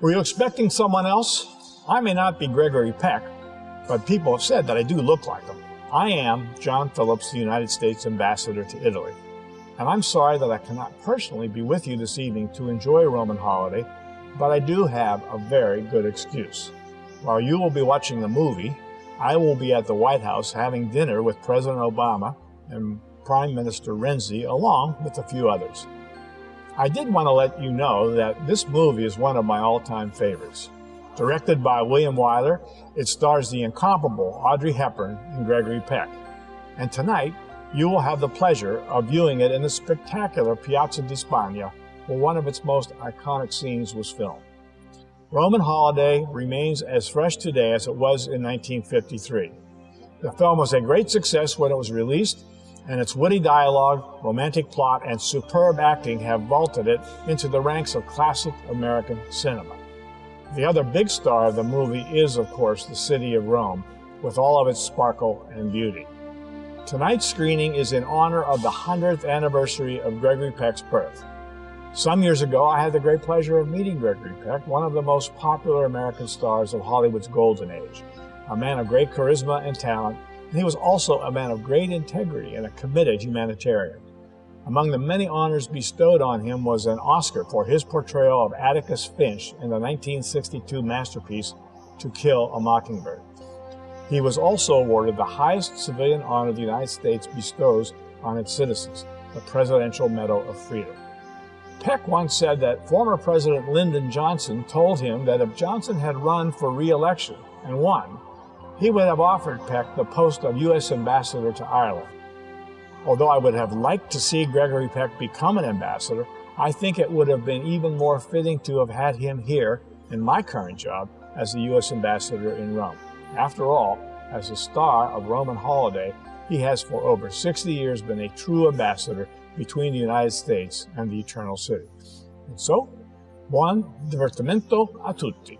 Were you expecting someone else? I may not be Gregory Peck, but people have said that I do look like him. I am John Phillips, the United States Ambassador to Italy. And I'm sorry that I cannot personally be with you this evening to enjoy a Roman holiday, but I do have a very good excuse. While you will be watching the movie, I will be at the White House having dinner with President Obama and Prime Minister Renzi, along with a few others. I did want to let you know that this movie is one of my all-time favorites. Directed by William Wyler, it stars the incomparable Audrey Hepburn and Gregory Peck. And tonight, you will have the pleasure of viewing it in the spectacular Piazza di Spagna, where one of its most iconic scenes was filmed. Roman Holiday remains as fresh today as it was in 1953. The film was a great success when it was released and its witty dialogue, romantic plot, and superb acting have vaulted it into the ranks of classic American cinema. The other big star of the movie is, of course, the city of Rome, with all of its sparkle and beauty. Tonight's screening is in honor of the 100th anniversary of Gregory Peck's birth. Some years ago, I had the great pleasure of meeting Gregory Peck, one of the most popular American stars of Hollywood's golden age, a man of great charisma and talent and he was also a man of great integrity and a committed humanitarian. Among the many honors bestowed on him was an Oscar for his portrayal of Atticus Finch in the 1962 masterpiece To Kill a Mockingbird. He was also awarded the highest civilian honor the United States bestows on its citizens, the Presidential Medal of Freedom. Peck once said that former President Lyndon Johnson told him that if Johnson had run for re-election and won, he would have offered Peck the post of U.S. Ambassador to Ireland. Although I would have liked to see Gregory Peck become an ambassador, I think it would have been even more fitting to have had him here in my current job as the U.S. Ambassador in Rome. After all, as a star of Roman holiday, he has for over 60 years been a true ambassador between the United States and the Eternal City. And so, buon divertimento a tutti.